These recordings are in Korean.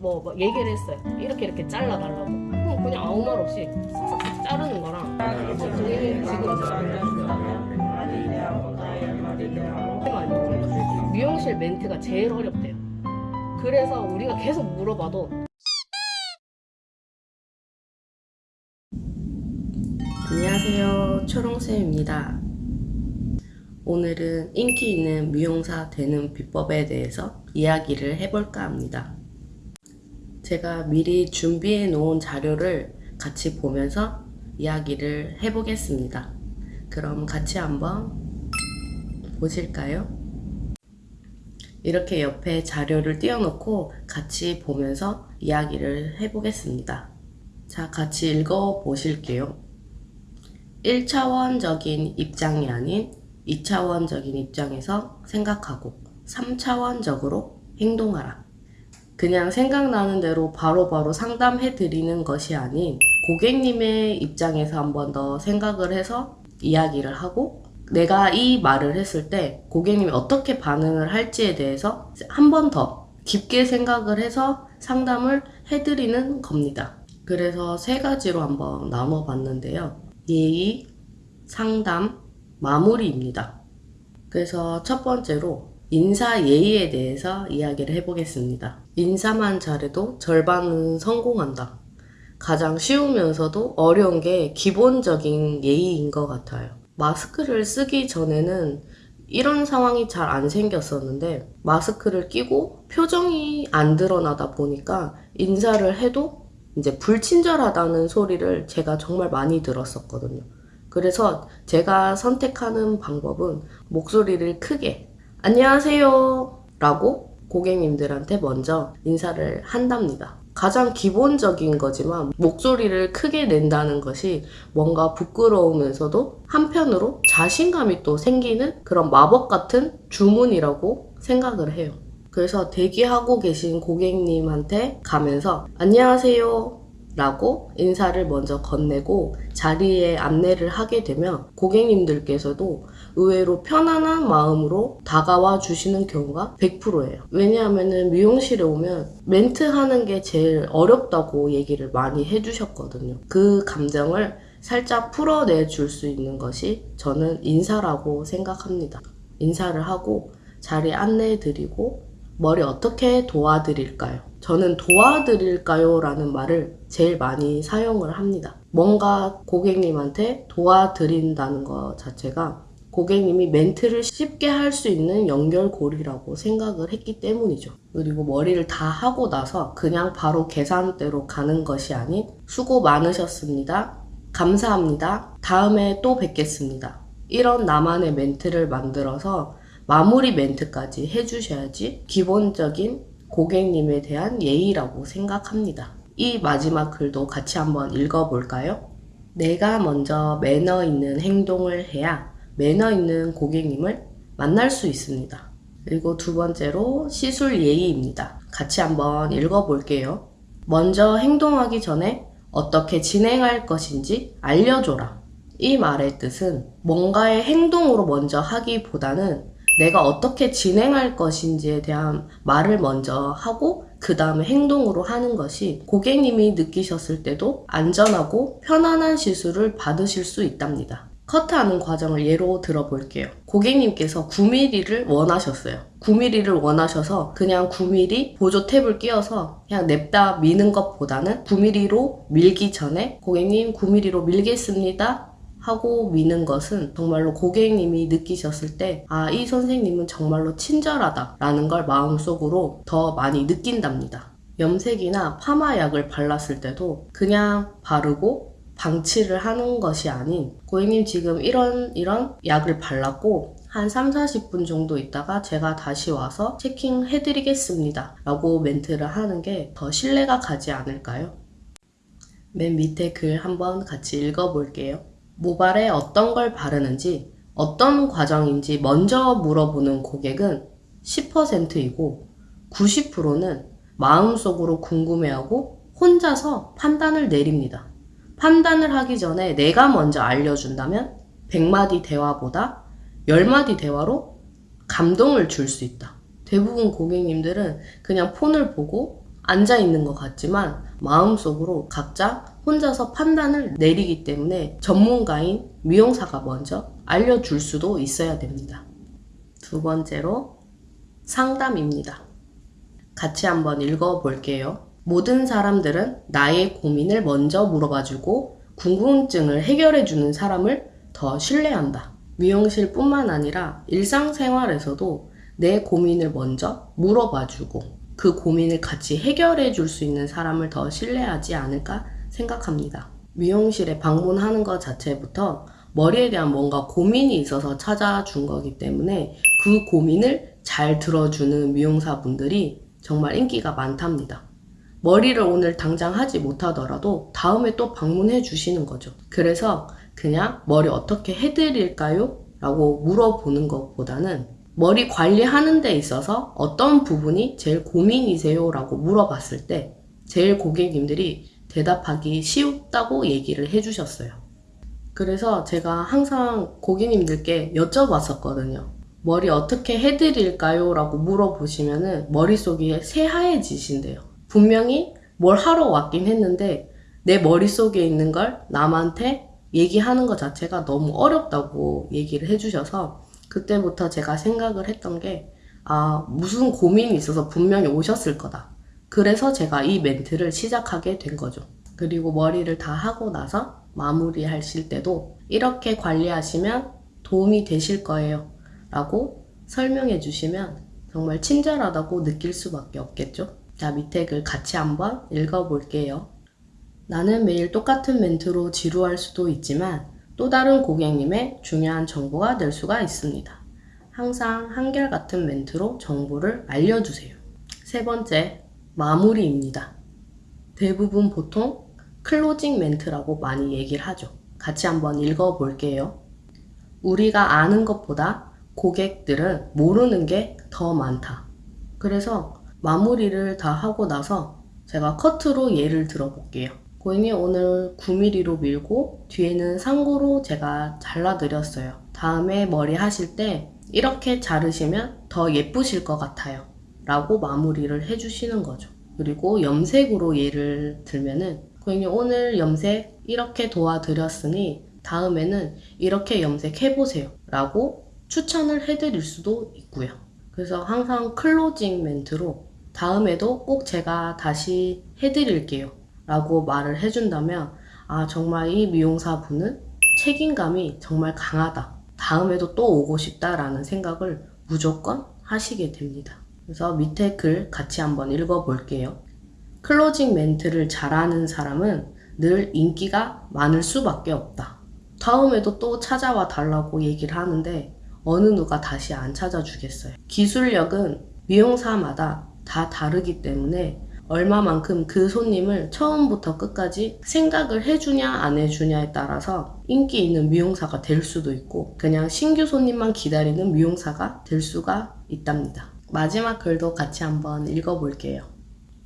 뭐, 뭐 얘기를 했어요. 이렇게 이렇게 잘라달라고. 그럼 그냥 아무 말 없이 싹싹 자르는 거랑 고객님 지금 미용실 멘트가 제일 어렵대요. 그래서 우리가 계속 물어봐도 안녕하세요. 초롱쌤입니다. 오늘은 인기 있는 미용사 되는 비법에 대해서 이야기를 해볼까 합니다. 제가 미리 준비해 놓은 자료를 같이 보면서 이야기를 해보겠습니다. 그럼 같이 한번 보실까요? 이렇게 옆에 자료를 띄워놓고 같이 보면서 이야기를 해보겠습니다. 자, 같이 읽어 보실게요. 1차원적인 입장이 아닌 2차원적인 입장에서 생각하고 3차원적으로 행동하라. 그냥 생각나는 대로 바로 바로 상담해 드리는 것이 아닌 고객님의 입장에서 한 번 더 생각을 해서 이야기를 하고 내가 이 말을 했을 때 고객님이 어떻게 반응을 할지에 대해서 한 번 더 깊게 생각을 해서 상담을 해드리는 겁니다. 그래서 세 가지로 한번 나눠 봤는데요. 예의, 상담, 마무리입니다. 그래서 첫 번째로 인사 예의에 대해서 이야기를 해보겠습니다. 인사만 잘해도 절반은 성공한다. 가장 쉬우면서도 어려운 게 기본적인 예의인 것 같아요. 마스크를 쓰기 전에는 이런 상황이 잘 안 생겼었는데 마스크를 끼고 표정이 안 드러나다 보니까 인사를 해도 이제 불친절하다는 소리를 제가 정말 많이 들었었거든요. 그래서 제가 선택하는 방법은 목소리를 크게 안녕하세요 라고 고객님들한테 먼저 인사를 한답니다. 가장 기본적인 거지만 목소리를 크게 낸다는 것이 뭔가 부끄러우면서도 한편으로 자신감이 또 생기는 그런 마법 같은 주문이라고 생각을 해요. 그래서 대기하고 계신 고객님한테 가면서 안녕하세요 라고 인사를 먼저 건네고 자리에 안내를 하게 되면 고객님들께서도 의외로 편안한 마음으로 다가와 주시는 경우가 100%예요. 왜냐하면 미용실에 오면 멘트 하는 게 제일 어렵다고 얘기를 많이 해주셨거든요. 그 감정을 살짝 풀어내 줄 수 있는 것이 저는 인사라고 생각합니다. 인사를 하고 자리 안내해 드리고 머리 어떻게 도와드릴까요? 저는 도와드릴까요? 라는 말을 제일 많이 사용을 합니다. 뭔가 고객님한테 도와드린다는 것 자체가 고객님이 멘트를 쉽게 할 수 있는 연결고리라고 생각을 했기 때문이죠. 그리고 머리를 다 하고 나서 그냥 바로 계산대로 가는 것이 아닌 수고 많으셨습니다. 감사합니다. 다음에 또 뵙겠습니다. 이런 나만의 멘트를 만들어서 마무리 멘트까지 해주셔야지 기본적인 고객님에 대한 예의라고 생각합니다. 이 마지막 글도 같이 한번 읽어볼까요? 내가 먼저 매너 있는 행동을 해야 매너 있는 고객님을 만날 수 있습니다. 그리고 두 번째로 시술 예의입니다. 같이 한번 읽어볼게요. 먼저 행동하기 전에 어떻게 진행할 것인지 알려줘라. 이 말의 뜻은 뭔가의 행동으로 먼저 하기보다는 내가 어떻게 진행할 것인지에 대한 말을 먼저 하고 그 다음에 행동으로 하는 것이 고객님이 느끼셨을 때도 안전하고 편안한 시술을 받으실 수 있답니다. 커트하는 과정을 예로 들어볼게요. 고객님께서 9mm를 원하셨어요. 9mm를 원하셔서 그냥 9mm 보조 탭을 끼워서 그냥 냅다 미는 것보다는 9mm로 밀기 전에 고객님 9mm로 밀겠습니다. 하고 미는 것은 정말로 고객님이 느끼셨을 때, 아, 이 선생님은 정말로 친절하다. 라는 걸 마음속으로 더 많이 느낀답니다. 염색이나 파마약을 발랐을 때도 그냥 바르고 방치를 하는 것이 아닌, 고객님 지금 이런, 이런 약을 발랐고, 한 3, 40분 정도 있다가 제가 다시 와서 체킹해 드리겠습니다. 라고 멘트를 하는 게 더 신뢰가 가지 않을까요? 맨 밑에 글 한번 같이 읽어볼게요. 모발에 어떤 걸 바르는지 어떤 과정인지 먼저 물어보는 고객은 10%이고 90%는 마음속으로 궁금해하고 혼자서 판단을 내립니다. 판단을 하기 전에 내가 먼저 알려준다면 100마디 대화보다 10마디 대화로 감동을 줄 수 있다. 대부분 고객님들은 그냥 폰을 보고 앉아 있는 것 같지만 마음속으로 각자 혼자서 판단을 내리기 때문에 전문가인 미용사가 먼저 알려줄 수도 있어야 됩니다. 두 번째로 상담입니다. 같이 한번 읽어볼게요. 모든 사람들은 나의 고민을 먼저 물어봐주고 궁금증을 해결해주는 사람을 더 신뢰한다. 미용실 뿐만 아니라 일상생활에서도 내 고민을 먼저 물어봐주고 그 고민을 같이 해결해 줄 수 있는 사람을 더 신뢰하지 않을까 생각합니다. 미용실에 방문하는 것 자체부터 머리에 대한 뭔가 고민이 있어서 찾아준 거기 때문에 그 고민을 잘 들어주는 미용사분들이 정말 인기가 많답니다. 머리를 오늘 당장 하지 못하더라도 다음에 또 방문해 주시는 거죠. 그래서 그냥 머리 어떻게 해드릴까요? 라고 물어보는 것보다는 머리 관리하는 데 있어서 어떤 부분이 제일 고민이세요? 라고 물어봤을 때 제일 고객님들이 대답하기 쉽다고 얘기를 해주셨어요. 그래서 제가 항상 고객님들께 여쭤봤었거든요. 머리 어떻게 해드릴까요? 라고 물어보시면 은 머릿속이 새하얘지신대요. 분명히 뭘 하러 왔긴 했는데 내 머릿속에 있는 걸 남한테 얘기하는 것 자체가 너무 어렵다고 얘기를 해주셔서 그때부터 제가 생각을 했던 게, 아, 무슨 고민이 있어서 분명히 오셨을 거다. 그래서 제가 이 멘트를 시작하게 된 거죠. 그리고 머리를 다 하고 나서 마무리 하실 때도 이렇게 관리하시면 도움이 되실 거예요. 라고 설명해 주시면 정말 친절하다고 느낄 수밖에 없겠죠. 자, 밑에 글 같이 한번 읽어 볼게요. 나는 매일 똑같은 멘트로 지루할 수도 있지만 또 다른 고객님의 중요한 정보가 될 수가 있습니다. 항상 한결같은 멘트로 정보를 알려주세요. 세 번째, 마무리입니다. 대부분 보통 closing 멘트라고 많이 얘기를 하죠. 같이 한번 읽어볼게요. 우리가 아는 것보다 고객들은 모르는 게 더 많다. 그래서 마무리를 다 하고 나서 제가 커트로 예를 들어볼게요. 고객님 오늘 9mm로 밀고 뒤에는 상고로 제가 잘라드렸어요. 다음에 머리 하실 때 이렇게 자르시면 더 예쁘실 것 같아요. 라고 마무리를 해주시는 거죠. 그리고 염색으로 예를 들면은 고객님 오늘 염색 이렇게 도와드렸으니 다음에는 이렇게 염색해보세요. 라고 추천을 해드릴 수도 있고요. 그래서 항상 클로징 멘트로 다음에도 꼭 제가 다시 해드릴게요. 라고 말을 해준다면 아 정말 이 미용사 분은 책임감이 정말 강하다. 다음에도 또 오고 싶다라는 생각을 무조건 하시게 됩니다. 그래서 밑에 글 같이 한번 읽어볼게요. closing 멘트를 잘하는 사람은 늘 인기가 많을 수밖에 없다. 다음에도 또 찾아와 달라고 얘기를 하는데 어느 누가 다시 안 찾아주겠어요. 기술력은 미용사마다 다 다르기 때문에 얼마만큼 그 손님을 처음부터 끝까지 생각을 해주냐 안 해주냐에 따라서 인기 있는 미용사가 될 수도 있고 그냥 신규 손님만 기다리는 미용사가 될 수가 있답니다. 마지막 글도 같이 한번 읽어볼게요.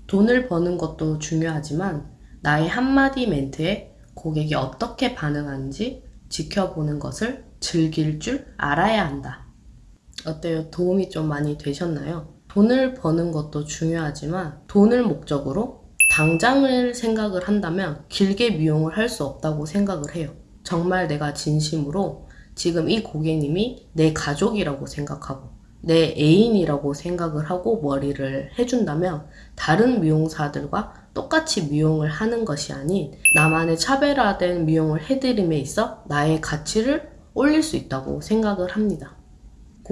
돈을 버는 것도 중요하지만 나의 한마디 멘트에 고객이 어떻게 반응하는지 지켜보는 것을 즐길 줄 알아야 한다. 어때요? 도움이 좀 많이 되셨나요? 돈을 버는 것도 중요하지만 돈을 목적으로 당장을 생각을 한다면 길게 미용을 할 수 없다고 생각을 해요. 정말 내가 진심으로 지금 이 고객님이 내 가족이라고 생각하고 내 애인이라고 생각을 하고 머리를 해준다면 다른 미용사들과 똑같이 미용을 하는 것이 아닌 나만의 차별화된 미용을 해드림에 있어 나의 가치를 올릴 수 있다고 생각을 합니다.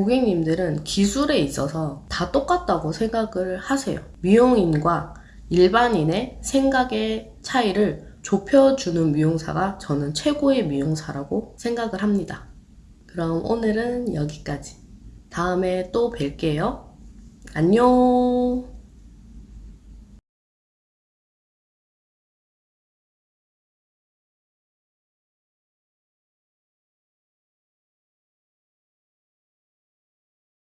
고객님들은 기술에 있어서 다 똑같다고 생각을 하세요. 미용인과 일반인의 생각의 차이를 좁혀주는 미용사가 저는 최고의 미용사라고 생각을 합니다. 그럼 오늘은 여기까지. 다음에 또 뵐게요. 안녕!